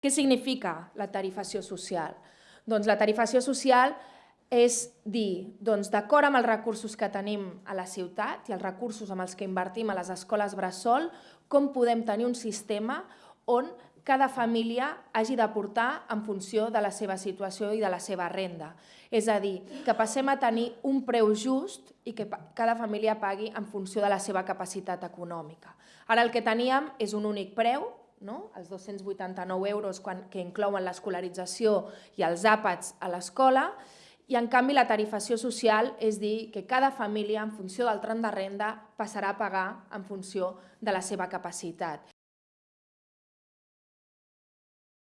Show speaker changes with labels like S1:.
S1: Què significa la tarifació social? Doncs la tarifació social és dir, doncs, d'acord amb els recursos que tenim a la ciutat i els recursos amb els que invertim a les escoles bressol, com podem tenir un sistema on cada família hagi d'aportar en funció de la seva situació i de la seva renda. És a dir, que passem a tenir un preu just i que cada família pagui en funció de la seva capacitat econòmica. Ara el que teníem és un únic preu, no? els 289 euros quan, que inclouen l'escolarització i els àpats a l'escola, i en canvi la tarifació social és dir que cada família, en funció del tram de renda, passarà a pagar en funció de la seva capacitat.